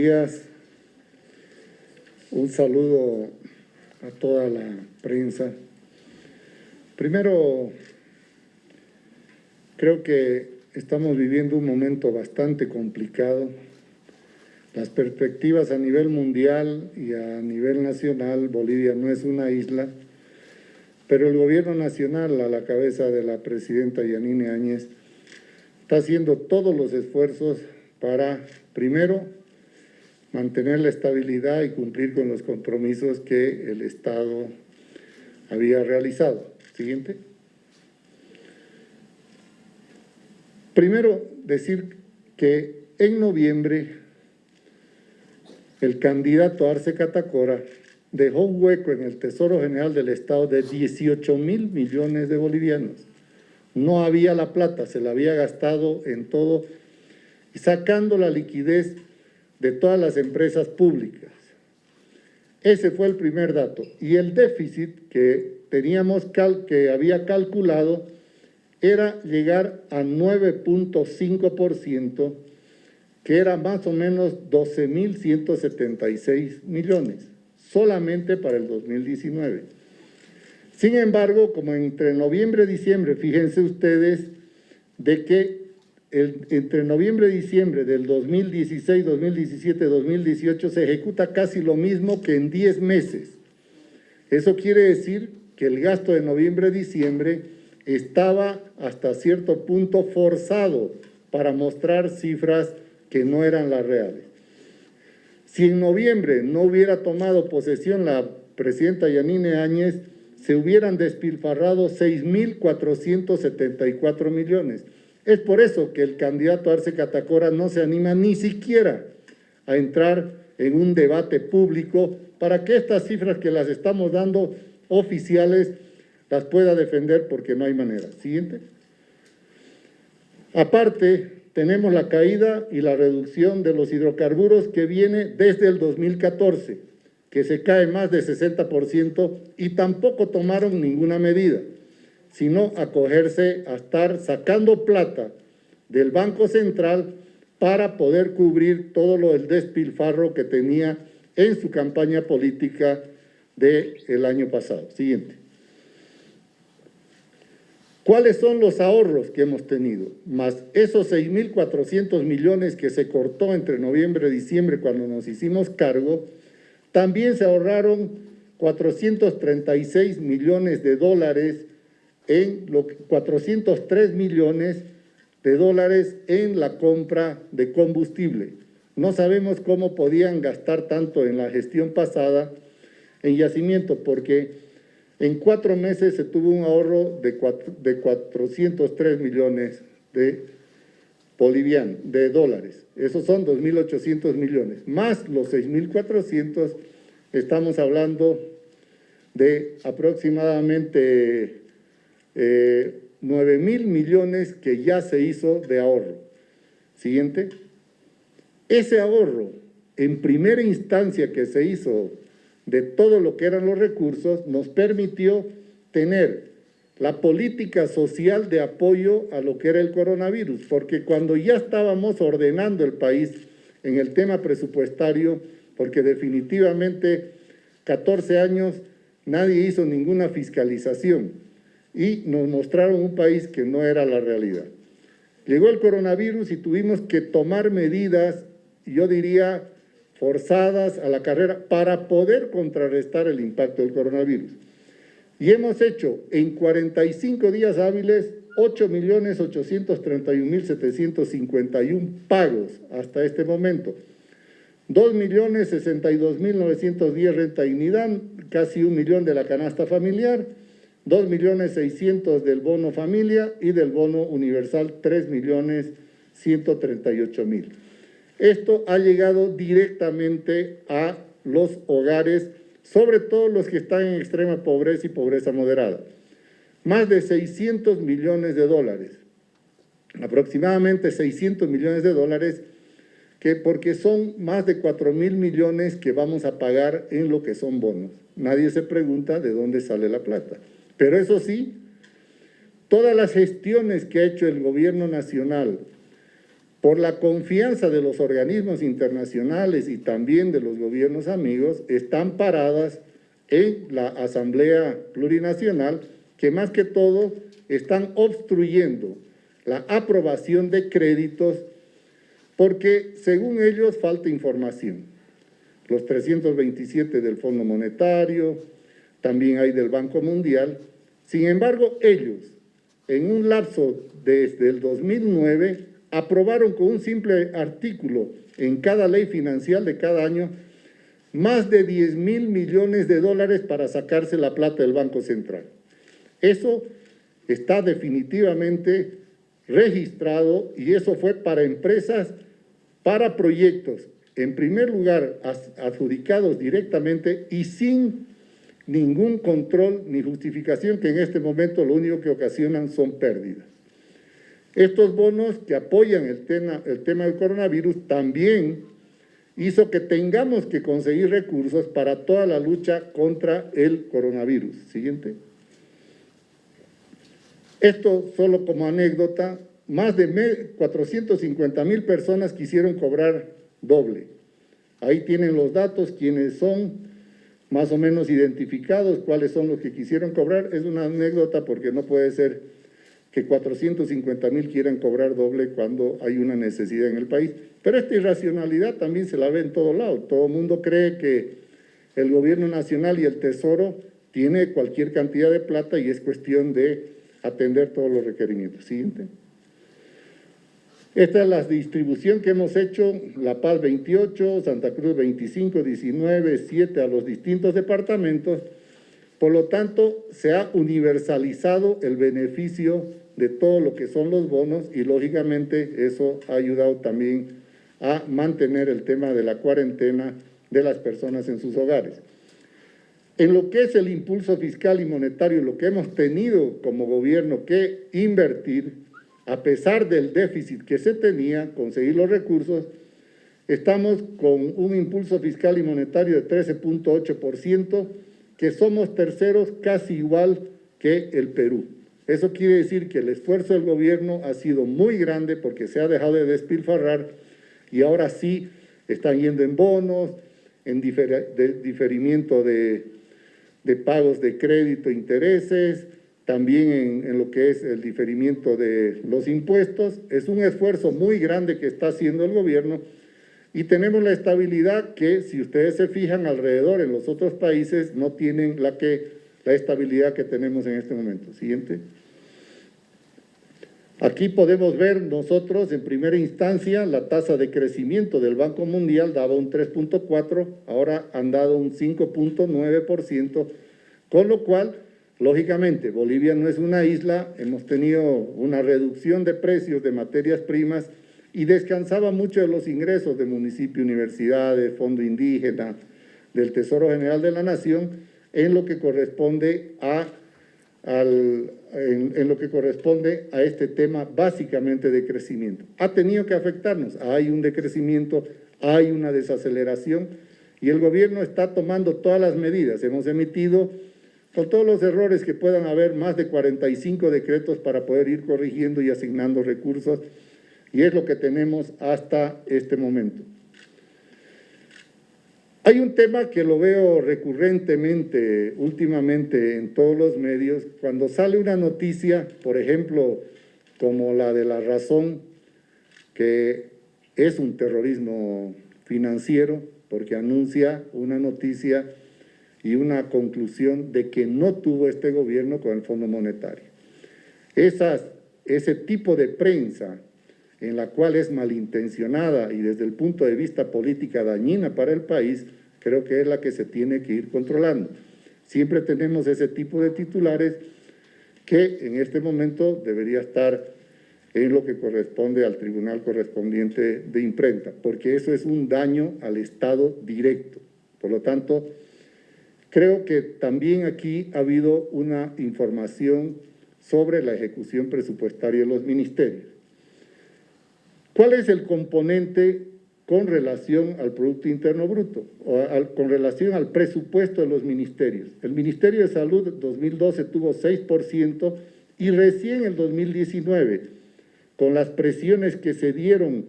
días. Un saludo a toda la prensa. Primero, creo que estamos viviendo un momento bastante complicado. Las perspectivas a nivel mundial y a nivel nacional, Bolivia no es una isla, pero el gobierno nacional, a la cabeza de la presidenta Yanine Áñez, está haciendo todos los esfuerzos para, primero, mantener la estabilidad y cumplir con los compromisos que el Estado había realizado. Siguiente. Primero, decir que en noviembre el candidato Arce Catacora dejó un hueco en el Tesoro General del Estado de 18 mil millones de bolivianos. No había la plata, se la había gastado en todo, sacando la liquidez de todas las empresas públicas. Ese fue el primer dato. Y el déficit que teníamos que había calculado era llegar a 9.5%, que era más o menos 12.176 millones, solamente para el 2019. Sin embargo, como entre noviembre y diciembre, fíjense ustedes de que entre noviembre y diciembre del 2016, 2017, 2018 se ejecuta casi lo mismo que en 10 meses. Eso quiere decir que el gasto de noviembre-diciembre estaba hasta cierto punto forzado para mostrar cifras que no eran las reales. Si en noviembre no hubiera tomado posesión la presidenta Yanine Áñez, se hubieran despilfarrado 6.474 millones. Es por eso que el candidato Arce Catacora no se anima ni siquiera a entrar en un debate público para que estas cifras que las estamos dando oficiales las pueda defender porque no hay manera. Siguiente. Aparte, tenemos la caída y la reducción de los hidrocarburos que viene desde el 2014, que se cae más de 60% y tampoco tomaron ninguna medida sino acogerse a estar sacando plata del Banco Central para poder cubrir todo lo del despilfarro que tenía en su campaña política del año pasado. Siguiente. ¿Cuáles son los ahorros que hemos tenido? Más esos 6.400 millones que se cortó entre noviembre y diciembre cuando nos hicimos cargo, también se ahorraron 436 millones de dólares en lo 403 millones de dólares en la compra de combustible. No sabemos cómo podían gastar tanto en la gestión pasada en yacimiento, porque en cuatro meses se tuvo un ahorro de, de 403 millones de bolivianos, de dólares. Esos son 2.800 millones. Más los 6.400, estamos hablando de aproximadamente eh, 9 mil millones que ya se hizo de ahorro. Siguiente. Ese ahorro, en primera instancia que se hizo de todo lo que eran los recursos, nos permitió tener la política social de apoyo a lo que era el coronavirus, porque cuando ya estábamos ordenando el país en el tema presupuestario, porque definitivamente 14 años nadie hizo ninguna fiscalización, y nos mostraron un país que no era la realidad. Llegó el coronavirus y tuvimos que tomar medidas, yo diría, forzadas a la carrera para poder contrarrestar el impacto del coronavirus. Y hemos hecho en 45 días hábiles 8.831.751 pagos hasta este momento. 2.062.910 renta dignidad, casi un millón de la canasta familiar, 2.600.000 del bono familia y del bono universal 3.138.000. Esto ha llegado directamente a los hogares, sobre todo los que están en extrema pobreza y pobreza moderada. Más de 600 millones de dólares, aproximadamente 600 millones de dólares, que porque son más de 4 mil millones que vamos a pagar en lo que son bonos. Nadie se pregunta de dónde sale la plata. Pero eso sí, todas las gestiones que ha hecho el gobierno nacional por la confianza de los organismos internacionales y también de los gobiernos amigos, están paradas en la Asamblea Plurinacional, que más que todo están obstruyendo la aprobación de créditos porque, según ellos, falta información. Los 327 del Fondo Monetario, también hay del Banco Mundial. Sin embargo, ellos, en un lapso desde el 2009, aprobaron con un simple artículo en cada ley financiera de cada año más de 10 mil millones de dólares para sacarse la plata del Banco Central. Eso está definitivamente registrado y eso fue para empresas, para proyectos, en primer lugar adjudicados directamente y sin ningún control ni justificación que en este momento lo único que ocasionan son pérdidas. Estos bonos que apoyan el tema, el tema del coronavirus también hizo que tengamos que conseguir recursos para toda la lucha contra el coronavirus. Siguiente. Esto solo como anécdota, más de 450 mil personas quisieron cobrar doble. Ahí tienen los datos, quienes son más o menos identificados, cuáles son los que quisieron cobrar. Es una anécdota porque no puede ser que 450 mil quieran cobrar doble cuando hay una necesidad en el país. Pero esta irracionalidad también se la ve en todo lado. Todo el mundo cree que el gobierno nacional y el tesoro tiene cualquier cantidad de plata y es cuestión de atender todos los requerimientos. Siguiente. Esta es la distribución que hemos hecho, La Paz 28, Santa Cruz 25, 19, 7 a los distintos departamentos. Por lo tanto, se ha universalizado el beneficio de todo lo que son los bonos y lógicamente eso ha ayudado también a mantener el tema de la cuarentena de las personas en sus hogares. En lo que es el impulso fiscal y monetario, lo que hemos tenido como gobierno que invertir, a pesar del déficit que se tenía, conseguir los recursos, estamos con un impulso fiscal y monetario de 13.8%, que somos terceros casi igual que el Perú. Eso quiere decir que el esfuerzo del gobierno ha sido muy grande porque se ha dejado de despilfarrar y ahora sí están yendo en bonos, en diferimiento de, pagos de crédito, intereses, también en, lo que es el diferimiento de los impuestos. Es un esfuerzo muy grande que está haciendo el gobierno y tenemos la estabilidad que, si ustedes se fijan alrededor en los otros países, no tienen la, que, la estabilidad que tenemos en este momento. Siguiente. Aquí podemos ver nosotros en primera instancia la tasa de crecimiento del Banco Mundial daba un 3.4, ahora han dado un 5.9%, con lo cual, lógicamente, Bolivia no es una isla, hemos tenido una reducción de precios de materias primas y descansaba mucho de los ingresos de municipio, universidades, fondo indígena, del Tesoro General de la Nación, en lo que corresponde a en, lo que corresponde a este tema básicamente de crecimiento. Ha tenido que afectarnos, hay un decrecimiento, hay una desaceleración y el gobierno está tomando todas las medidas. Hemos emitido, con todos los errores que puedan haber, más de 45 decretos para poder ir corrigiendo y asignando recursos y es lo que tenemos hasta este momento. Hay un tema que lo veo recurrentemente, últimamente en todos los medios, cuando sale una noticia, por ejemplo, como la de La Razón, que es un terrorismo financiero, porque anuncia una noticia y una conclusión de que no tuvo este gobierno con el Fondo Monetario. Esas, ese tipo de prensa en la cual es malintencionada y desde el punto de vista política dañina para el país, creo que es la que se tiene que ir controlando. Siempre tenemos ese tipo de titulares que en este momento debería estar en lo que corresponde al tribunal correspondiente de imprenta, porque eso es un daño al Estado directo. Por lo tanto, creo que también aquí ha habido una información sobre la ejecución presupuestaria de los ministerios. ¿Cuál es el componente con relación al Producto Interno Bruto, o con relación al presupuesto de los ministerios? El Ministerio de Salud 2012 tuvo 6% y recién el 2019, con las presiones que se dieron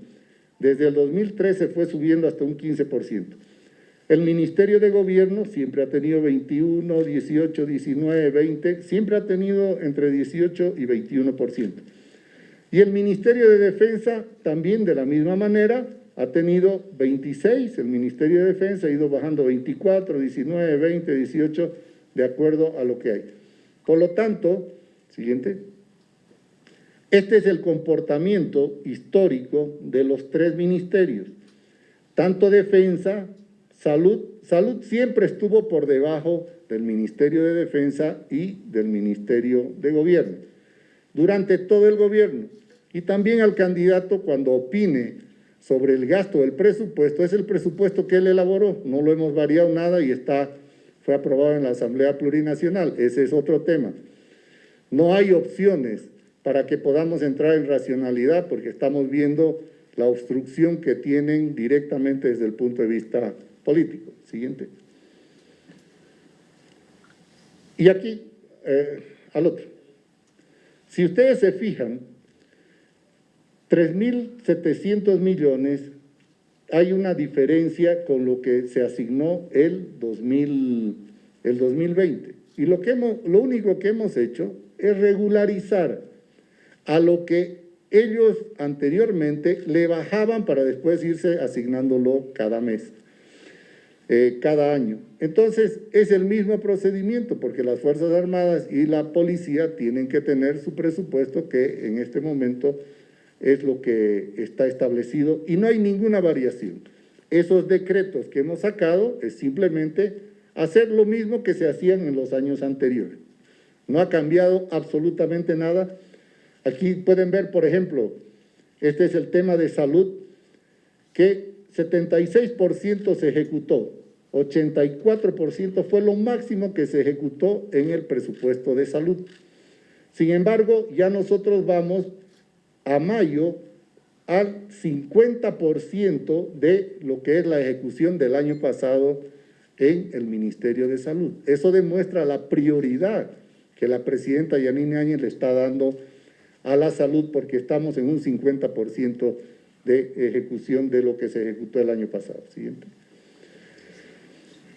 desde el 2013 fue subiendo hasta un 15%. El Ministerio de Gobierno siempre ha tenido 21, 18, 19, 20, siempre ha tenido entre 18 y 21%. Y el Ministerio de Defensa también de la misma manera ha tenido 26, el Ministerio de Defensa ha ido bajando 24, 19, 20, 18, de acuerdo a lo que hay. Por lo tanto, siguiente, este es el comportamiento histórico de los tres ministerios, tanto defensa, salud, salud siempre estuvo por debajo del Ministerio de Defensa y del Ministerio de Gobierno, durante todo el gobierno, y también al candidato cuando opine sobre el gasto del presupuesto, es el presupuesto que él elaboró, no lo hemos variado nada y está, fue aprobado en la Asamblea Plurinacional, ese es otro tema. No hay opciones para que podamos entrar en racionalidad, porque estamos viendo la obstrucción que tienen directamente desde el punto de vista político. Siguiente. Y aquí, eh, al otro. Si ustedes se fijan, 3.700 millones, hay una diferencia con lo que se asignó el, 2000, el 2020. Y lo, que hemos, lo único que hemos hecho es regularizar a lo que ellos anteriormente le bajaban para después irse asignándolo cada mes, eh, cada año. Entonces, es el mismo procedimiento porque las Fuerzas Armadas y la Policía tienen que tener su presupuesto que en este momento es lo que está establecido y no hay ninguna variación. Esos decretos que hemos sacado es simplemente hacer lo mismo que se hacían en los años anteriores. No ha cambiado absolutamente nada Aquí pueden ver, por ejemplo, este es el tema de salud, que 76% se ejecutó, 84% fue lo máximo que se ejecutó en el presupuesto de salud. Sin embargo, ya nosotros vamos a mayo al 50% de lo que es la ejecución del año pasado en el Ministerio de Salud. Eso demuestra la prioridad que la presidenta Yanine Áñez le está dando a la salud porque estamos en un 50% de ejecución de lo que se ejecutó el año pasado. Siguiente.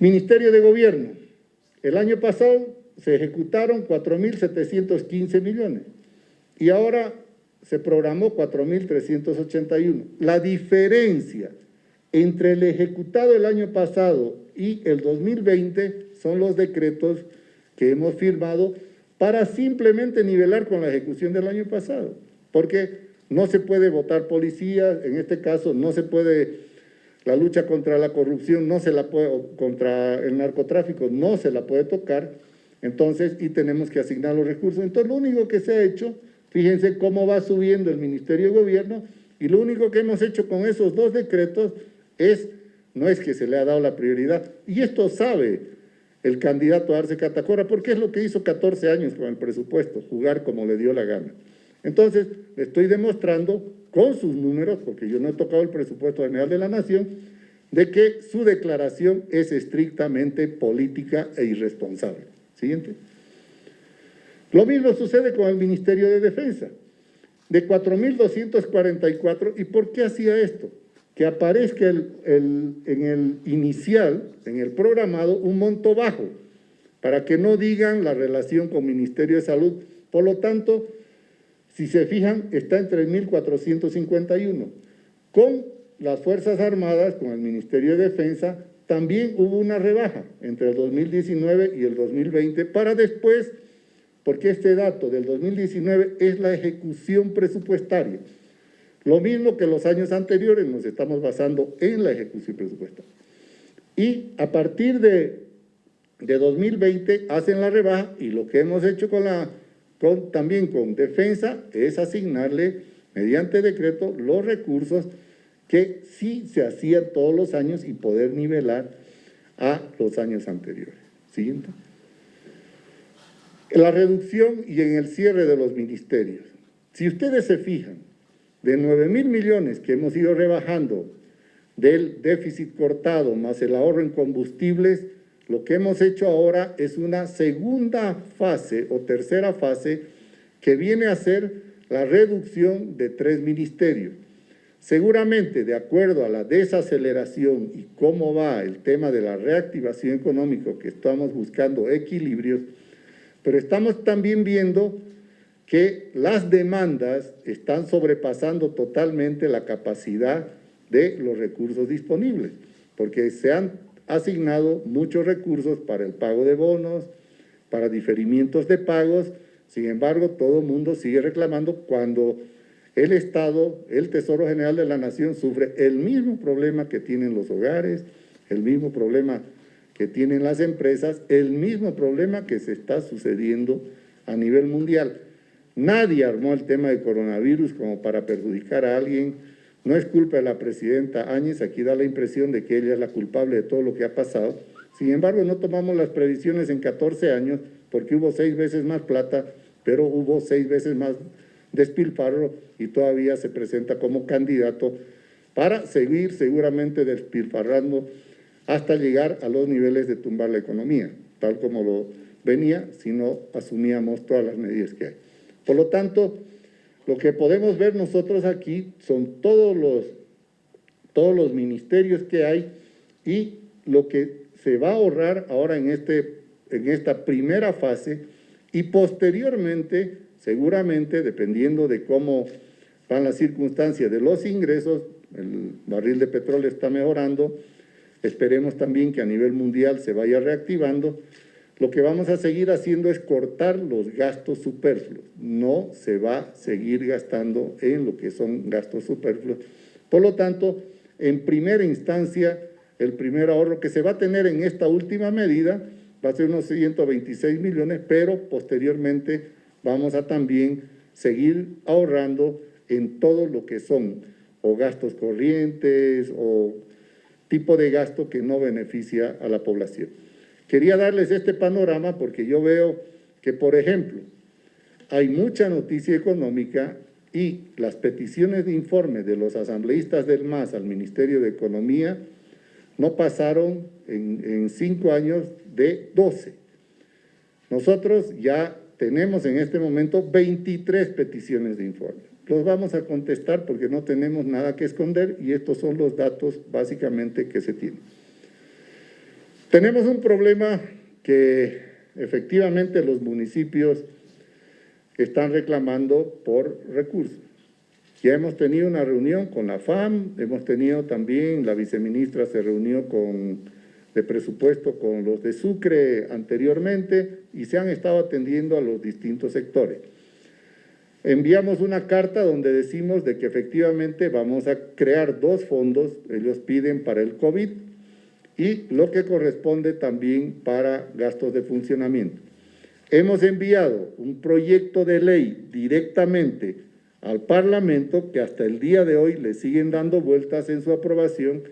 Ministerio de Gobierno. El año pasado se ejecutaron 4.715 millones y ahora se programó 4.381. La diferencia entre el ejecutado el año pasado y el 2020 son los decretos que hemos firmado para simplemente nivelar con la ejecución del año pasado, porque no se puede votar policía, en este caso no se puede, la lucha contra la corrupción no se la puede, contra el narcotráfico no se la puede tocar, entonces, y tenemos que asignar los recursos. Entonces, lo único que se ha hecho, fíjense cómo va subiendo el Ministerio de Gobierno, y lo único que hemos hecho con esos dos decretos es, no es que se le ha dado la prioridad, y esto sabe el candidato Arce Catacora, porque es lo que hizo 14 años con el presupuesto, jugar como le dio la gana. Entonces, le estoy demostrando con sus números, porque yo no he tocado el presupuesto general de la Nación, de que su declaración es estrictamente política e irresponsable. Siguiente. Lo mismo sucede con el Ministerio de Defensa, de 4.244, ¿y por qué hacía esto? que aparezca en el inicial, en el programado, un monto bajo, para que no digan la relación con Ministerio de Salud. Por lo tanto, si se fijan, está en 3.451. Con las Fuerzas Armadas, con el Ministerio de Defensa, también hubo una rebaja entre el 2019 y el 2020, para después, porque este dato del 2019 es la ejecución presupuestaria, lo mismo que los años anteriores, nos estamos basando en la ejecución presupuestaria. Y a partir de, de 2020 hacen la rebaja y lo que hemos hecho con la, también con defensa es asignarle mediante decreto los recursos que sí se hacían todos los años y poder nivelar a los años anteriores. Siguiente. La reducción y en el cierre de los ministerios. Si ustedes se fijan, de 9 mil millones que hemos ido rebajando del déficit cortado más el ahorro en combustibles, lo que hemos hecho ahora es una segunda fase o tercera fase que viene a ser la reducción de tres ministerios. Seguramente, de acuerdo a la desaceleración y cómo va el tema de la reactivación económica, que estamos buscando equilibrios, pero estamos también viendo que las demandas están sobrepasando totalmente la capacidad de los recursos disponibles, porque se han asignado muchos recursos para el pago de bonos, para diferimientos de pagos, sin embargo, todo el mundo sigue reclamando cuando el Estado, el Tesoro General de la Nación sufre el mismo problema que tienen los hogares, el mismo problema que tienen las empresas, el mismo problema que se está sucediendo a nivel mundial. Nadie armó el tema de coronavirus como para perjudicar a alguien. No es culpa de la presidenta Áñez, aquí da la impresión de que ella es la culpable de todo lo que ha pasado. Sin embargo, no tomamos las previsiones en 14 años porque hubo seis veces más plata, pero hubo seis veces más despilfarro y todavía se presenta como candidato para seguir seguramente despilfarrando hasta llegar a los niveles de tumbar la economía, tal como lo venía si no asumíamos todas las medidas que hay. Por lo tanto, lo que podemos ver nosotros aquí son todos los, todos los ministerios que hay y lo que se va a ahorrar ahora en, este, en esta primera fase y posteriormente, seguramente, dependiendo de cómo van las circunstancias de los ingresos, el barril de petróleo está mejorando, esperemos también que a nivel mundial se vaya reactivando, lo que vamos a seguir haciendo es cortar los gastos superfluos. No se va a seguir gastando en lo que son gastos superfluos. Por lo tanto, en primera instancia, el primer ahorro que se va a tener en esta última medida va a ser unos 126 millones, pero posteriormente vamos a también seguir ahorrando en todo lo que son o gastos corrientes o tipo de gasto que no beneficia a la población. Quería darles este panorama porque yo veo que, por ejemplo, hay mucha noticia económica y las peticiones de informe de los asambleístas del MAS al Ministerio de Economía no pasaron en, cinco años de 12. Nosotros ya tenemos en este momento 23 peticiones de informe. Los vamos a contestar porque no tenemos nada que esconder y estos son los datos básicamente que se tienen. Tenemos un problema que efectivamente los municipios están reclamando por recursos. Ya hemos tenido una reunión con la FAM, hemos tenido también, la viceministra se reunió con, de presupuesto con los de Sucre anteriormente y se han estado atendiendo a los distintos sectores. Enviamos una carta donde decimos de que efectivamente vamos a crear dos fondos, ellos piden para el COVID, y lo que corresponde también para gastos de funcionamiento. Hemos enviado un proyecto de ley directamente al Parlamento que hasta el día de hoy le siguen dando vueltas en su aprobación,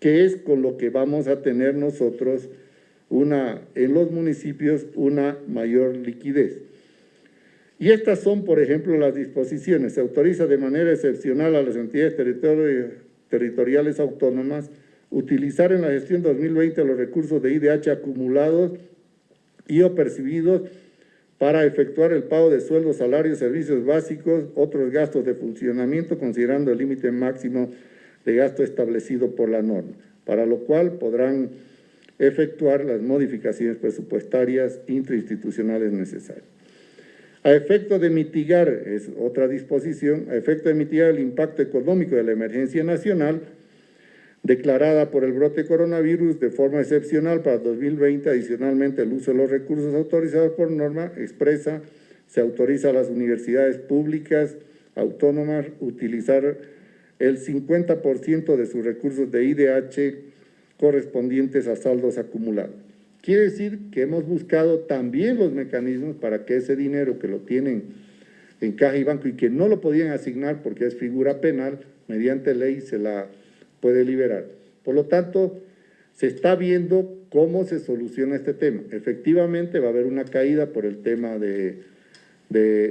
que es con lo que vamos a tener nosotros una, en los municipios una mayor liquidez. Y estas son, por ejemplo, las disposiciones. Se autoriza de manera excepcional a las entidades territoriales autónomas utilizar en la gestión 2020 los recursos de IDH acumulados y o percibidos para efectuar el pago de sueldos, salarios, servicios básicos, otros gastos de funcionamiento, considerando el límite máximo de gasto establecido por la norma, para lo cual podrán efectuar las modificaciones presupuestarias intrainstitucionales necesarias. A efecto de mitigar, es otra disposición, a efecto de mitigar el impacto económico de la emergencia nacional, declarada por el brote coronavirus de forma excepcional para 2020, adicionalmente el uso de los recursos autorizados por norma expresa, se autoriza a las universidades públicas autónomas utilizar el 50% de sus recursos de IDH correspondientes a saldos acumulados. Quiere decir que hemos buscado también los mecanismos para que ese dinero que lo tienen en caja y banco y que no lo podían asignar porque es figura penal, mediante ley se la puede liberar. Por lo tanto, se está viendo cómo se soluciona este tema. Efectivamente va a haber una caída por el tema de,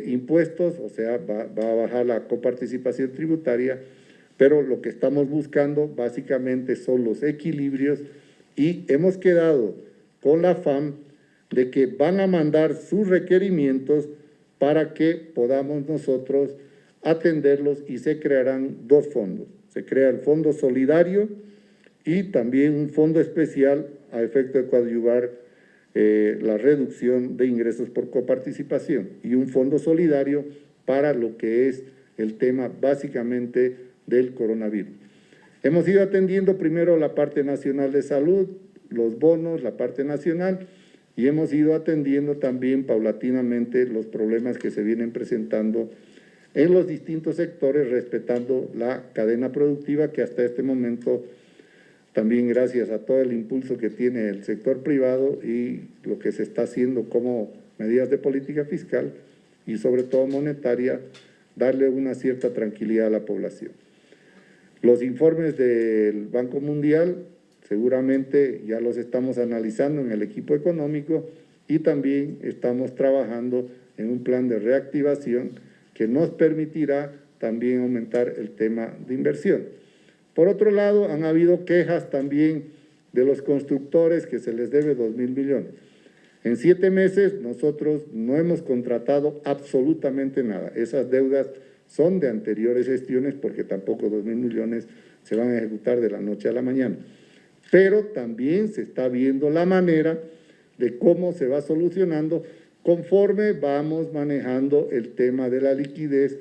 impuestos, o sea, va, va, a bajar la coparticipación tributaria, pero lo que estamos buscando básicamente son los equilibrios y hemos quedado con la FAM de que van a mandar sus requerimientos para que podamos nosotros atenderlos y se crearán dos fondos. Se crea el Fondo Solidario y también un fondo especial a efecto de coadyuvar eh, la reducción de ingresos por coparticipación y un fondo solidario para lo que es el tema básicamente del coronavirus. Hemos ido atendiendo primero la parte nacional de salud, los bonos, la parte nacional, y hemos ido atendiendo también paulatinamente los problemas que se vienen presentando en los distintos sectores, respetando la cadena productiva que hasta este momento, también gracias a todo el impulso que tiene el sector privado y lo que se está haciendo como medidas de política fiscal y sobre todo monetaria, darle una cierta tranquilidad a la población. Los informes del Banco Mundial seguramente ya los estamos analizando en el equipo económico y también estamos trabajando en un plan de reactivación que nos permitirá también aumentar el tema de inversión. Por otro lado, han habido quejas también de los constructores que se les debe 2 mil millones. En siete meses nosotros no hemos contratado absolutamente nada. Esas deudas son de anteriores gestiones porque tampoco 2 mil millones se van a ejecutar de la noche a la mañana. Pero también se está viendo la manera de cómo se va solucionando conforme vamos manejando el tema de la liquidez,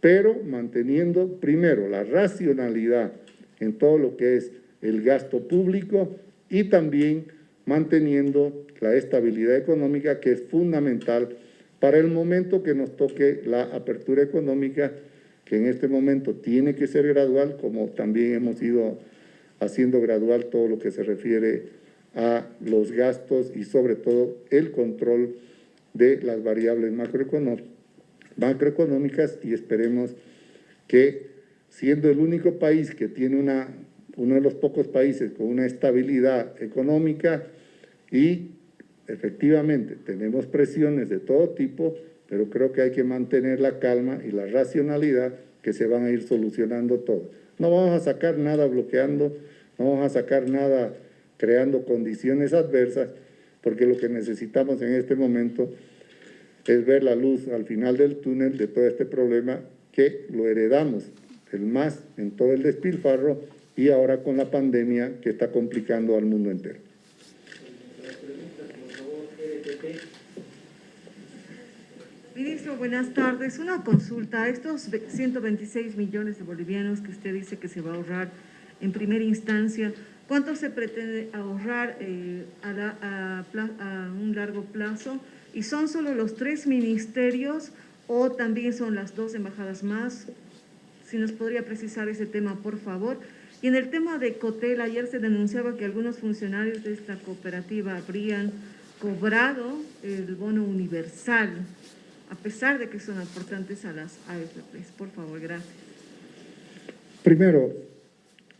pero manteniendo primero la racionalidad en todo lo que es el gasto público y también manteniendo la estabilidad económica que es fundamental para el momento que nos toque la apertura económica, que en este momento tiene que ser gradual, como también hemos ido haciendo gradual todo lo que se refiere a los gastos y sobre todo el control de las variables macroeconómicas y esperemos que siendo el único país que tiene una, uno de los pocos países con una estabilidad económica y efectivamente tenemos presiones de todo tipo, pero creo que hay que mantener la calma y la racionalidad que se van a ir solucionando todo. No vamos a sacar nada bloqueando, no vamos a sacar nada creando condiciones adversas, porque lo que necesitamos en este momento es ver la luz al final del túnel de todo este problema que lo heredamos, el más en todo el despilfarro y ahora con la pandemia que está complicando al mundo entero. Ministro, buenas tardes. Una consulta. Estos 126 millones de bolivianos que usted dice que se va a ahorrar en primera instancia, ¿cuánto se pretende ahorrar eh, a, un largo plazo? ¿Y son solo los tres ministerios o también son las dos embajadas más? Si nos podría precisar ese tema, por favor. Y en el tema de Cotel, ayer se denunciaba que algunos funcionarios de esta cooperativa habrían cobrado el bono universal, a pesar de que son aportantes a las AFPs. Por favor, gracias. Primero,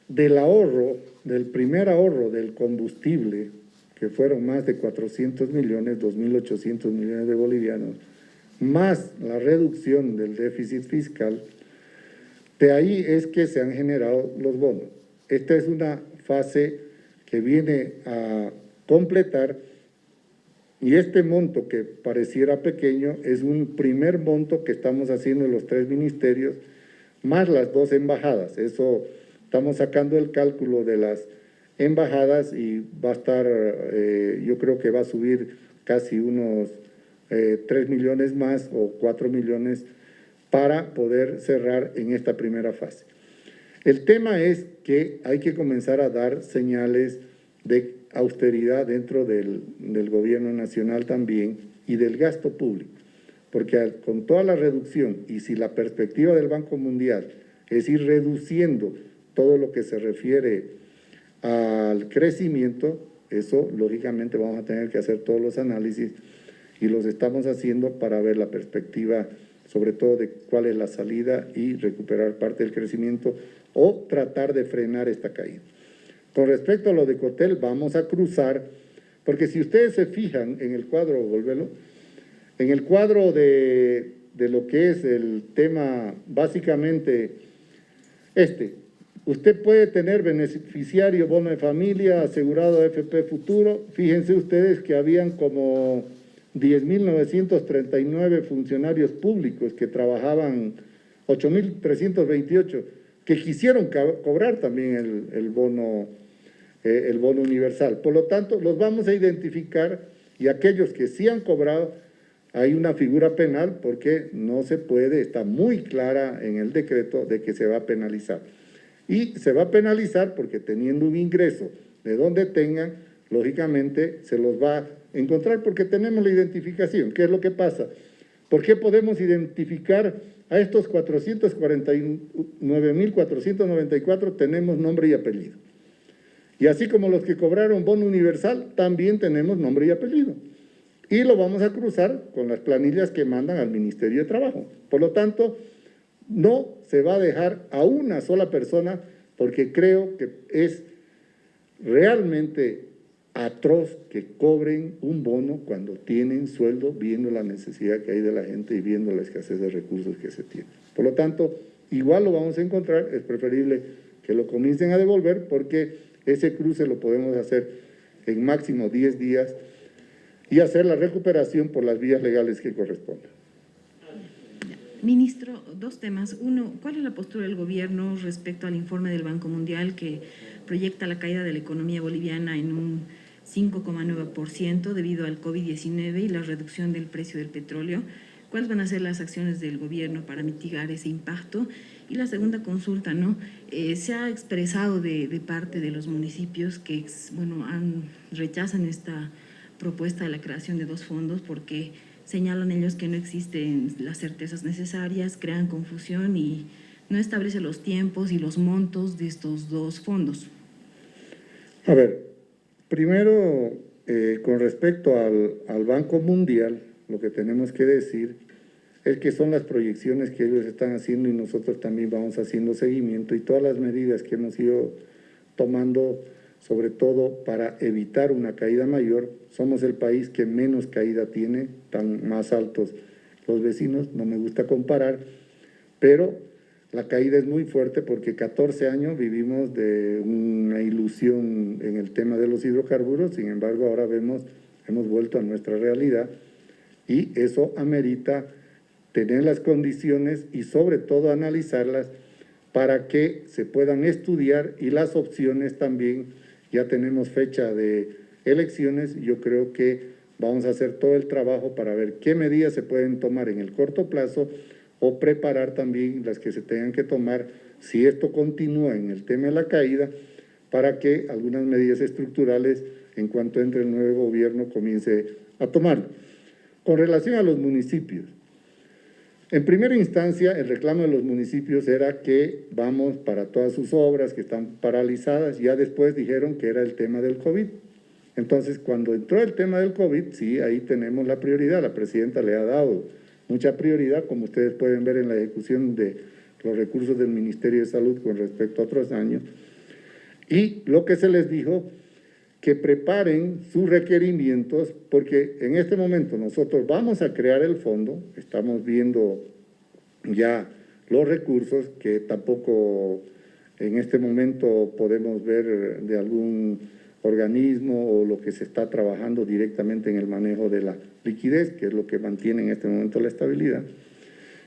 del ahorro, del primer ahorro del combustible, que fueron más de 400 millones, 2.800 millones de bolivianos, más la reducción del déficit fiscal, de ahí es que se han generado los bonos. Esta es una fase que viene a completar y este monto que pareciera pequeño es un primer monto que estamos haciendo en los tres ministerios, más las dos embajadas. Eso Estamos sacando el cálculo de las embajadas y va a estar, eh, yo creo que va a subir casi unos eh, 3 millones más o 4 millones para poder cerrar en esta primera fase. El tema es que hay que comenzar a dar señales de austeridad dentro del, del gobierno nacional también y del gasto público, porque con toda la reducción y si la perspectiva del Banco Mundial es ir reduciendo todo lo que se refiere al crecimiento, eso lógicamente vamos a tener que hacer todos los análisis y los estamos haciendo para ver la perspectiva sobre todo de cuál es la salida y recuperar parte del crecimiento o tratar de frenar esta caída. Con respecto a lo de Cotel, vamos a cruzar, porque si ustedes se fijan en el cuadro, volvelo, en el cuadro de, de lo que es el tema básicamente este, Usted puede tener beneficiario bono de familia, asegurado FP Futuro. Fíjense ustedes que habían como 10.939 funcionarios públicos que trabajaban, 8.328 que quisieron cobrar también el, bono, eh, el bono universal. Por lo tanto, los vamos a identificar y aquellos que sí han cobrado, hay una figura penal porque no se puede, está muy clara en el decreto de que se va a penalizar. Y se va a penalizar porque teniendo un ingreso de donde tengan, lógicamente se los va a encontrar porque tenemos la identificación. ¿Qué es lo que pasa? ¿Por qué podemos identificar a estos 449.494 tenemos nombre y apellido? Y así como los que cobraron bono universal, también tenemos nombre y apellido. Y lo vamos a cruzar con las planillas que mandan al Ministerio de Trabajo. Por lo tanto, no se va a dejar a una sola persona porque creo que es realmente atroz que cobren un bono cuando tienen sueldo viendo la necesidad que hay de la gente y viendo la escasez de recursos que se tiene. Por lo tanto, igual lo vamos a encontrar, es preferible que lo comiencen a devolver porque ese cruce lo podemos hacer en máximo 10 días y hacer la recuperación por las vías legales que correspondan. Ministro, dos temas. Uno, ¿cuál es la postura del gobierno respecto al informe del Banco Mundial que proyecta la caída de la economía boliviana en un 5,9% debido al COVID-19 y la reducción del precio del petróleo? ¿Cuáles van a ser las acciones del gobierno para mitigar ese impacto? Y la segunda consulta, ¿no? Eh, se ha expresado de, parte de los municipios que, bueno, han, rechazan esta propuesta de la creación de dos fondos porque señalan ellos que no existen las certezas necesarias, crean confusión y no establece los tiempos y los montos de estos dos fondos. A ver, primero, eh, con respecto al, al Banco Mundial, lo que tenemos que decir es que son las proyecciones que ellos están haciendo y nosotros también vamos haciendo seguimiento y todas las medidas que hemos ido tomando, sobre todo para evitar una caída mayor. Somos el país que menos caída tiene, tan más altos los vecinos, no me gusta comparar, pero la caída es muy fuerte porque 14 años vivimos de una ilusión en el tema de los hidrocarburos, sin embargo ahora vemos, hemos vuelto a nuestra realidad y eso amerita tener las condiciones y sobre todo analizarlas para que se puedan estudiar y las opciones también, ya tenemos fecha de elecciones, yo creo que vamos a hacer todo el trabajo para ver qué medidas se pueden tomar en el corto plazo o preparar también las que se tengan que tomar si esto continúa en el tema de la caída para que algunas medidas estructurales en cuanto entre el nuevo gobierno comience a tomar. Con relación a los municipios, en primera instancia, el reclamo de los municipios era que vamos para todas sus obras que están paralizadas. Ya después dijeron que era el tema del COVID. Entonces, cuando entró el tema del COVID, sí, ahí tenemos la prioridad. La presidenta le ha dado mucha prioridad, como ustedes pueden ver en la ejecución de los recursos del Ministerio de Salud con respecto a otros años. Y lo que se les dijo que preparen sus requerimientos, porque en este momento nosotros vamos a crear el fondo, estamos viendo ya los recursos que tampoco en este momento podemos ver de algún organismo o lo que se está trabajando directamente en el manejo de la liquidez, que es lo que mantiene en este momento la estabilidad.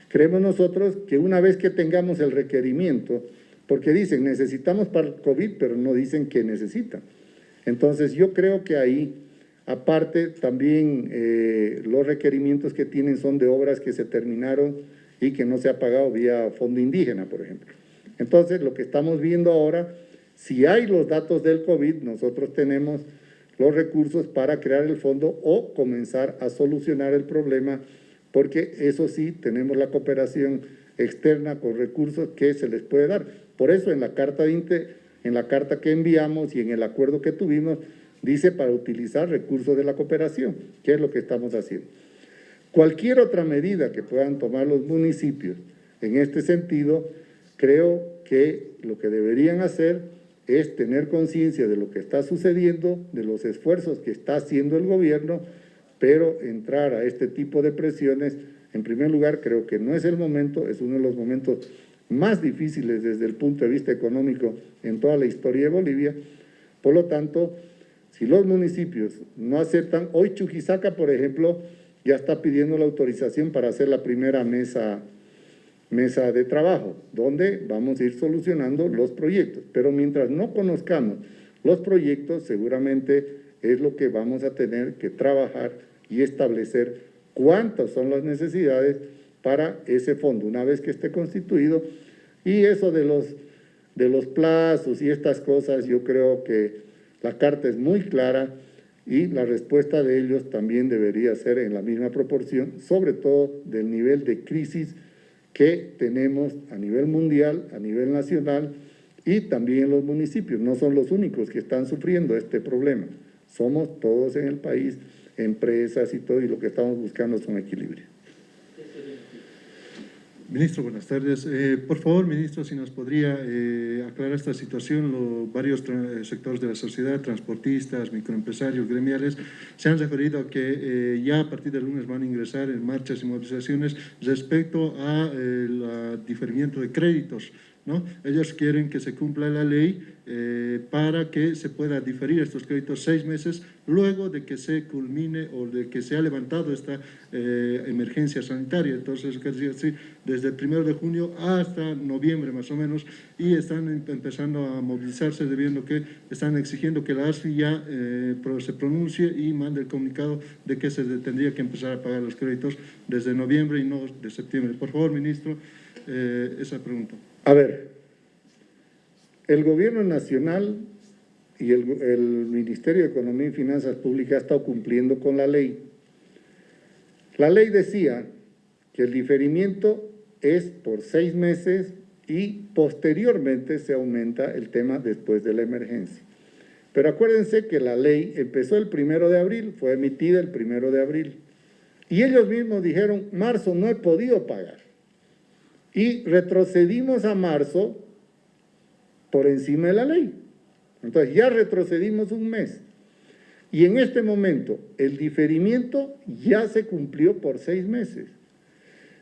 Creemos nosotros que una vez que tengamos el requerimiento, porque dicen necesitamos para el COVID, pero no dicen que necesitan. Entonces yo creo que ahí, aparte también eh, los requerimientos que tienen son de obras que se terminaron y que no se ha pagado vía fondo indígena, por ejemplo. Entonces lo que estamos viendo ahora, si hay los datos del COVID, nosotros tenemos los recursos para crear el fondo o comenzar a solucionar el problema, porque eso sí, tenemos la cooperación externa con recursos que se les puede dar. Por eso en la carta de en la carta que enviamos y en el acuerdo que tuvimos, dice para utilizar recursos de la cooperación, que es lo que estamos haciendo. Cualquier otra medida que puedan tomar los municipios en este sentido, creo que lo que deberían hacer es tener conciencia de lo que está sucediendo, de los esfuerzos que está haciendo el gobierno, pero entrar a este tipo de presiones, en primer lugar, creo que no es el momento, es uno de los momentos más difíciles desde el punto de vista económico en toda la historia de Bolivia. Por lo tanto, si los municipios no aceptan, hoy Chuquisaca, por ejemplo, ya está pidiendo la autorización para hacer la primera mesa mesa de trabajo, donde vamos a ir solucionando los proyectos. Pero mientras no conozcamos los proyectos, seguramente es lo que vamos a tener que trabajar y establecer cuántas son las necesidades para ese fondo, una vez que esté constituido. Y eso de los, de los plazos y estas cosas, yo creo que la carta es muy clara y la respuesta de ellos también debería ser en la misma proporción, sobre todo del nivel de crisis que tenemos a nivel mundial, a nivel nacional y también los municipios. No son los únicos que están sufriendo este problema. Somos todos en el país, empresas y todo, y lo que estamos buscando es un equilibrio. Ministro, buenas tardes. Eh, por favor, ministro, si nos podría eh, aclarar esta situación, los varios sectores de la sociedad, transportistas, microempresarios, gremiales, se han referido a que eh, ya a partir del lunes van a ingresar en marchas y movilizaciones respecto al diferimiento de créditos ¿no? Ellos quieren que se cumpla la ley eh, para que se pueda diferir estos créditos seis meses luego de que se culmine o de que se ha levantado esta eh, emergencia sanitaria. Entonces, desde el primero de junio hasta noviembre más o menos y están em, empezando a movilizarse debiendo que están exigiendo que la ASFI ya eh, se pronuncie y mande el comunicado de que se tendría que empezar a pagar los créditos desde noviembre y no de septiembre. Por favor, ministro, esa pregunta. A ver, el gobierno nacional y el, Ministerio de Economía y Finanzas Públicas ha estado cumpliendo con la ley. La ley decía que el diferimiento es por seis meses y posteriormente se aumenta el tema después de la emergencia. Pero acuérdense que la ley empezó el primero de abril, fue emitida el primero de abril. Y ellos mismos dijeron, marzo no he podido pagar y retrocedimos a marzo por encima de la ley. Entonces ya retrocedimos un mes. Y en este momento el diferimiento ya se cumplió por seis meses.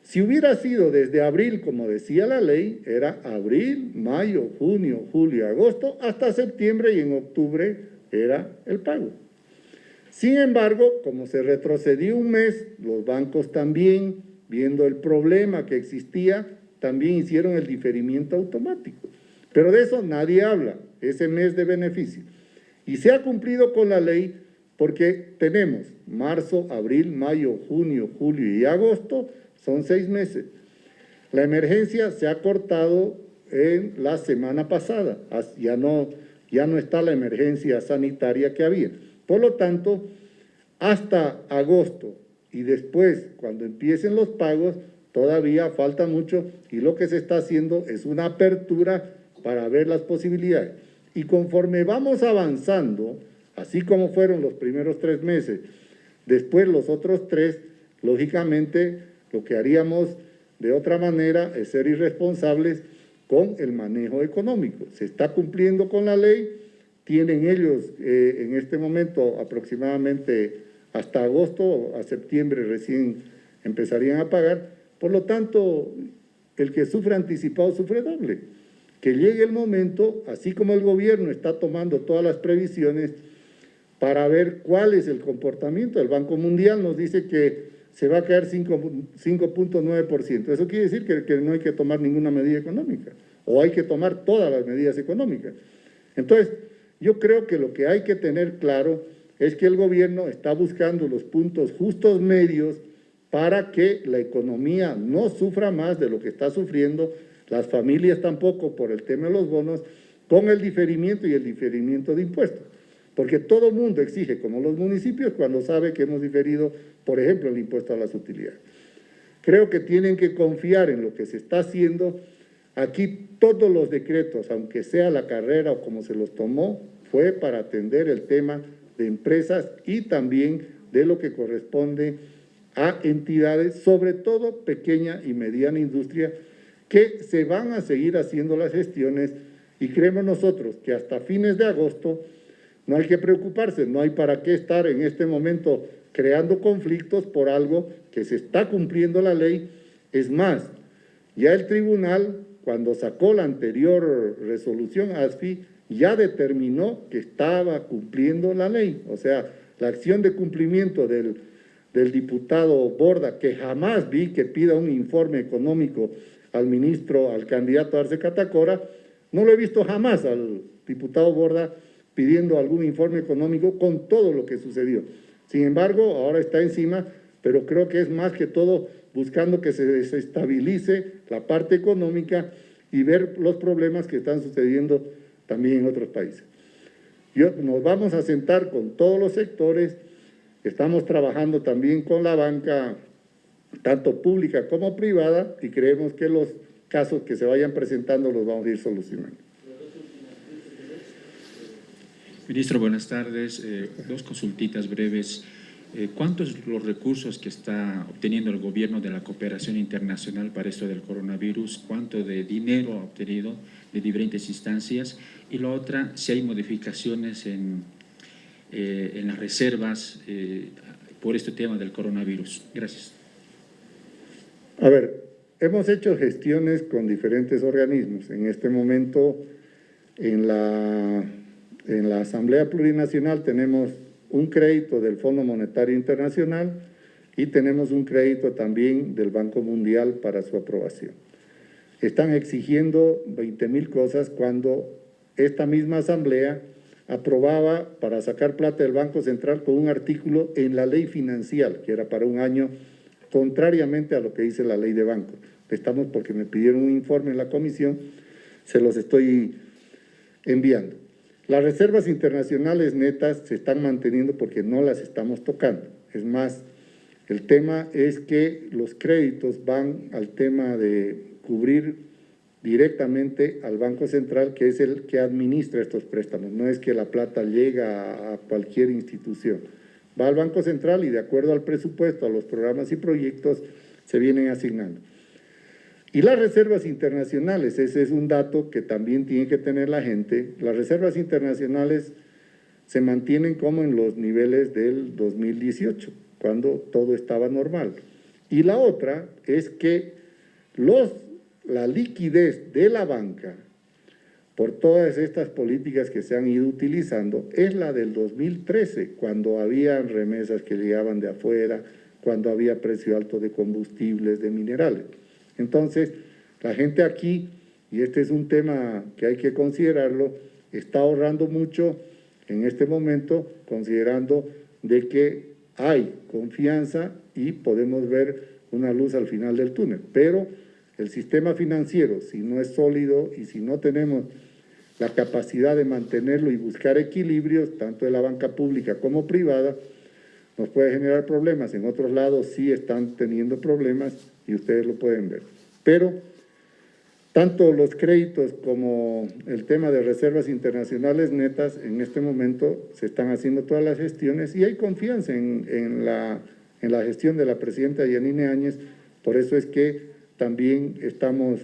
Si hubiera sido desde abril, como decía la ley, era abril, mayo, junio, julio, agosto, hasta septiembre y en octubre era el pago. Sin embargo, como se retrocedió un mes, los bancos también, viendo el problema que existía, también hicieron el diferimiento automático. Pero de eso nadie habla, ese mes de beneficio. Y se ha cumplido con la ley porque tenemos marzo, abril, mayo, junio, julio y agosto, son seis meses. La emergencia se ha cortado en la semana pasada, ya no, ya no está la emergencia sanitaria que había. Por lo tanto, hasta agosto y después, cuando empiecen los pagos, todavía falta mucho y lo que se está haciendo es una apertura para ver las posibilidades. Y conforme vamos avanzando, así como fueron los primeros tres meses, después los otros tres, lógicamente lo que haríamos de otra manera es ser irresponsables con el manejo económico. Se está cumpliendo con la ley, tienen ellos eh, en este momento aproximadamente hasta agosto, a septiembre recién empezarían a pagar, por lo tanto, el que sufre anticipado sufre doble. Que llegue el momento, así como el gobierno está tomando todas las previsiones para ver cuál es el comportamiento. El Banco Mundial nos dice que se va a caer 5.9%. Eso quiere decir que, que no hay que tomar ninguna medida económica o hay que tomar todas las medidas económicas. Entonces, yo creo que lo que hay que tener claro es que el gobierno está buscando los puntos justos medios para que la economía no sufra más de lo que está sufriendo, las familias tampoco por el tema de los bonos, con el diferimiento y el diferimiento de impuestos. Porque todo mundo exige, como los municipios, cuando sabe que hemos diferido, por ejemplo, el impuesto a las utilidades. Creo que tienen que confiar en lo que se está haciendo. Aquí todos los decretos, aunque sea la carrera o como se los tomó, fue para atender el tema de empresas y también de lo que corresponde a entidades, sobre todo pequeña y mediana industria, que se van a seguir haciendo las gestiones y creemos nosotros que hasta fines de agosto no hay que preocuparse, no hay para qué estar en este momento creando conflictos por algo que se está cumpliendo la ley. Es más, ya el tribunal, cuando sacó la anterior resolución ASFI, ya determinó que estaba cumpliendo la ley. O sea, la acción de cumplimiento del del diputado Borda, que jamás vi que pida un informe económico al ministro, al candidato Arce Catacora, no lo he visto jamás al diputado Borda pidiendo algún informe económico con todo lo que sucedió. Sin embargo, ahora está encima, pero creo que es más que todo buscando que se desestabilice la parte económica y ver los problemas que están sucediendo también en otros países. Yo, nos vamos a sentar con todos los sectores, estamos trabajando también con la banca, tanto pública como privada, y creemos que los casos que se vayan presentando los vamos a ir solucionando. Ministro, buenas tardes. Eh, dos consultitas breves. Eh, ¿Cuántos los recursos que está obteniendo el gobierno de la cooperación internacional para esto del coronavirus? ¿Cuánto de dinero ha obtenido de diferentes instancias? Y la otra, si hay modificaciones en, eh, en las reservas por este tema del coronavirus. Gracias. A ver, hemos hecho gestiones con diferentes organismos. En este momento, en la, en la Asamblea Plurinacional tenemos un crédito del Fondo Monetario Internacional y tenemos un crédito también del Banco Mundial para su aprobación. Están exigiendo 20 mil cosas cuando esta misma asamblea aprobaba para sacar plata del Banco Central con un artículo en la ley financiera, que era para un año, contrariamente a lo que dice la ley de banco. Estamos porque me pidieron un informe en la comisión, se los estoy enviando. Las reservas internacionales netas se están manteniendo porque no las estamos tocando. Es más, el tema es que los créditos van al tema de cubrir directamente al Banco Central, que es el que administra estos préstamos. No es que la plata llega a cualquier institución. Va al Banco Central y de acuerdo al presupuesto, a los programas y proyectos, se vienen asignando. Y las reservas internacionales, ese es un dato que también tiene que tener la gente, las reservas internacionales se mantienen como en los niveles del 2018, cuando todo estaba normal. Y la otra es que los, la liquidez de la banca, por todas estas políticas que se han ido utilizando, es la del 2013, cuando había remesas que llegaban de afuera, cuando había precio alto de combustibles, de minerales. Entonces, la gente aquí, y este es un tema que hay que considerarlo, está ahorrando mucho en este momento, considerando de que hay confianza y podemos ver una luz al final del túnel. Pero el sistema financiero, si no es sólido y si no tenemos la capacidad de mantenerlo y buscar equilibrios, tanto de la banca pública como privada, nos puede generar problemas. En otros lados sí están teniendo problemas y ustedes lo pueden ver. Pero tanto los créditos como el tema de reservas internacionales netas, en este momento se están haciendo todas las gestiones y hay confianza en, la, en la gestión de la presidenta Yanine Áñez, por eso es que también estamos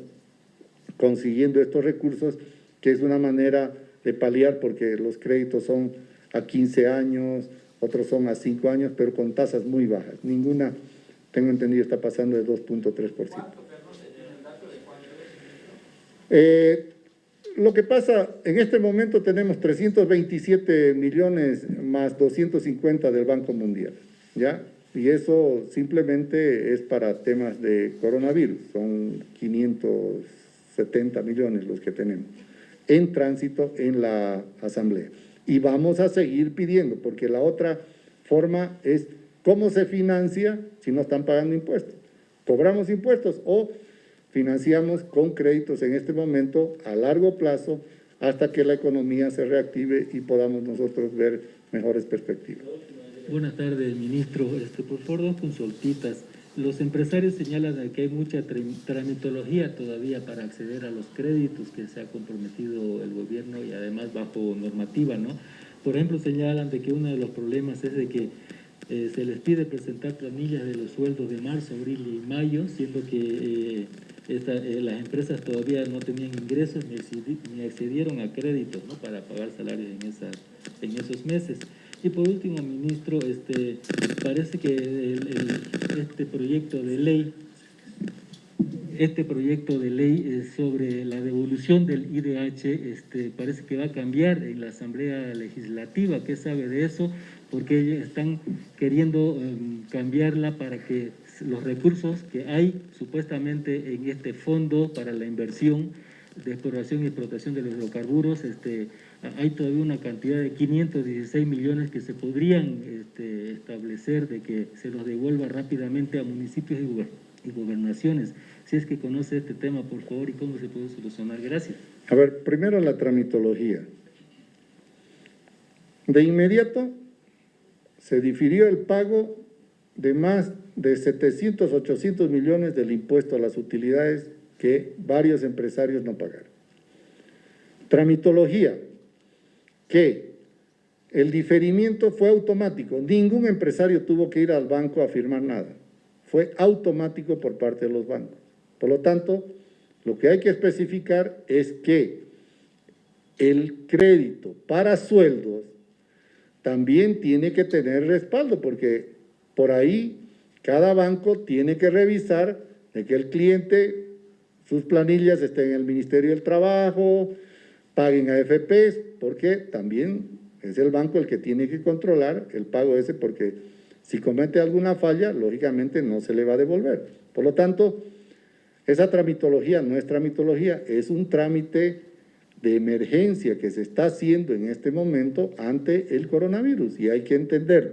consiguiendo estos recursos, que es una manera de paliar, porque los créditos son a 15 años, otros son a 5 años, pero con tasas muy bajas. Ninguna, tengo entendido, está pasando de 2.3%. Eh, lo que pasa, en este momento tenemos 327 millones más 250 del Banco Mundial, ¿ya? Y eso simplemente es para temas de coronavirus, son 570 millones los que tenemos en tránsito en la Asamblea. Y vamos a seguir pidiendo, porque la otra forma es cómo se financia si no están pagando impuestos. ¿Cobramos impuestos o financiamos con créditos en este momento a largo plazo hasta que la economía se reactive y podamos nosotros ver mejores perspectivas. Buenas tardes, ministro. Este, por favor, dos consultitas. Los empresarios señalan que hay mucha tramitología todavía para acceder a los créditos que se ha comprometido el gobierno y además bajo normativa, ¿no? Por ejemplo, señalan de que uno de los problemas es de que eh, se les pide presentar planillas de los sueldos de marzo, abril y mayo, siendo que eh, eh, las empresas todavía no tenían ingresos ni, accedieron a créditos ¿no? para pagar salarios en, en esos meses. Y por último, ministro, este, parece que este proyecto de ley este proyecto de ley sobre la devolución del IDH este, parece que va a cambiar en la Asamblea Legislativa. ¿Qué sabe de eso? Porque están queriendo em, cambiarla para que los recursos que hay supuestamente en este fondo para la inversión de exploración y explotación de los hidrocarburos, este, hay todavía una cantidad de 516 millones que se podrían este, establecer de que se los devuelva rápidamente a municipios y, y gobernaciones. Si es que conoce este tema, por favor, y cómo se puede solucionar. Gracias. A ver, primero la tramitología. De inmediato se difirió el pago de más de 700, 800 millones del impuesto a las utilidades que varios empresarios no pagaron. Tramitología, que el diferimiento fue automático. Ningún empresario tuvo que ir al banco a firmar nada. Fue automático por parte de los bancos. Por lo tanto, lo que hay que especificar es que el crédito para sueldos también tiene que tener respaldo, porque por ahí cada banco tiene que revisar de que el cliente, sus planillas estén en el Ministerio del Trabajo, paguen a FPs, porque también es el banco el que tiene que controlar el pago ese, porque si comete alguna falla, lógicamente no se le va a devolver. Por lo tanto, esa tramitología no es tramitología, es un trámite de emergencia que se está haciendo en este momento ante el coronavirus y hay que entenderlo.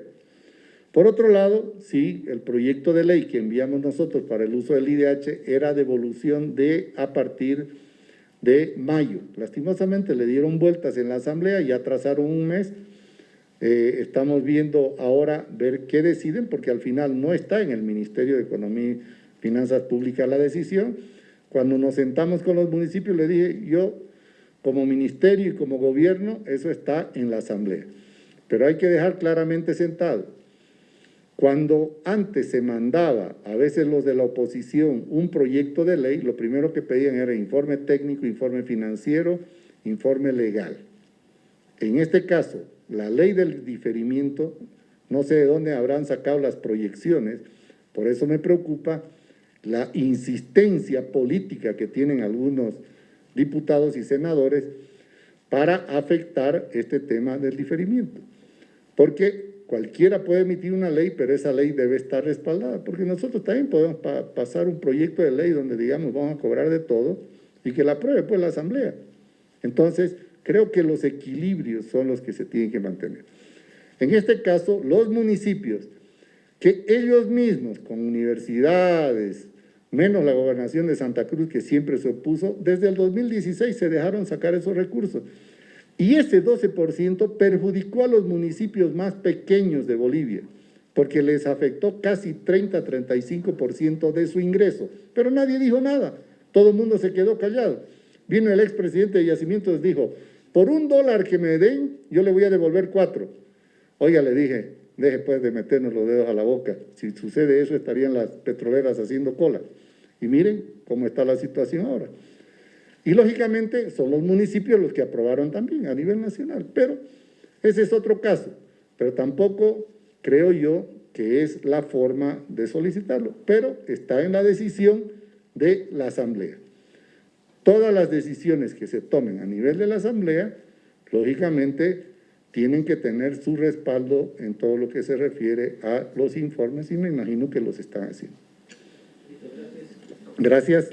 Por otro lado, sí, el proyecto de ley que enviamos nosotros para el uso del IDH era devolución de a partir de mayo. Lastimosamente le dieron vueltas en la asamblea y atrasaron un mes. Eh, estamos viendo ahora ver qué deciden porque al final no está en el Ministerio de Economía y Finanzas Públicas la decisión. Cuando nos sentamos con los municipios le dije yo como ministerio y como gobierno, eso está en la asamblea. Pero hay que dejar claramente sentado. Cuando antes se mandaba, a veces los de la oposición, un proyecto de ley, lo primero que pedían era informe técnico, informe financiero, informe legal. En este caso, la ley del diferimiento, no sé de dónde habrán sacado las proyecciones, por eso me preocupa la insistencia política que tienen algunos diputados y senadores para afectar este tema del diferimiento. Porque cualquiera puede emitir una ley, pero esa ley debe estar respaldada, porque nosotros también podemos pa pasar un proyecto de ley donde digamos vamos a cobrar de todo y que la apruebe pues la Asamblea. Entonces, creo que los equilibrios son los que se tienen que mantener. En este caso, los municipios, que ellos mismos, con universidades, menos la gobernación de Santa Cruz, que siempre se opuso, desde el 2016 se dejaron sacar esos recursos. Y ese 12% perjudicó a los municipios más pequeños de Bolivia, porque les afectó casi 30-35% de su ingreso. Pero nadie dijo nada, todo el mundo se quedó callado. Vino el expresidente de Yacimientos dijo, por un dólar que me den, yo le voy a devolver cuatro. Oiga, le dije, deje pues de meternos los dedos a la boca. Si sucede eso, estarían las petroleras haciendo cola. Y miren cómo está la situación ahora. Y lógicamente son los municipios los que aprobaron también a nivel nacional, pero ese es otro caso. Pero tampoco creo yo que es la forma de solicitarlo, pero está en la decisión de la Asamblea. Todas las decisiones que se tomen a nivel de la Asamblea, lógicamente, tienen que tener su respaldo en todo lo que se refiere a los informes y me imagino que los están haciendo. Gracias.